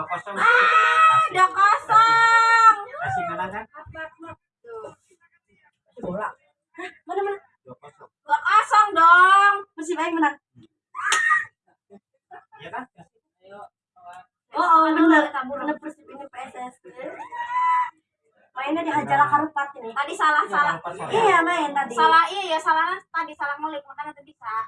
Udah kosong. Ah, udah kosong. Kasih kalah kan? Bola. Mana mana? udah kosong. Dua kosong dong. Masih baik mana? Iya kan? Oh, oh benar. Benar persib ini PSS. Mainnya dihajar karupat ini. Tadi salah iya, salah. Iya main tadi. Salah iya, iya salah tadi salah ngelik makanya tadi salah.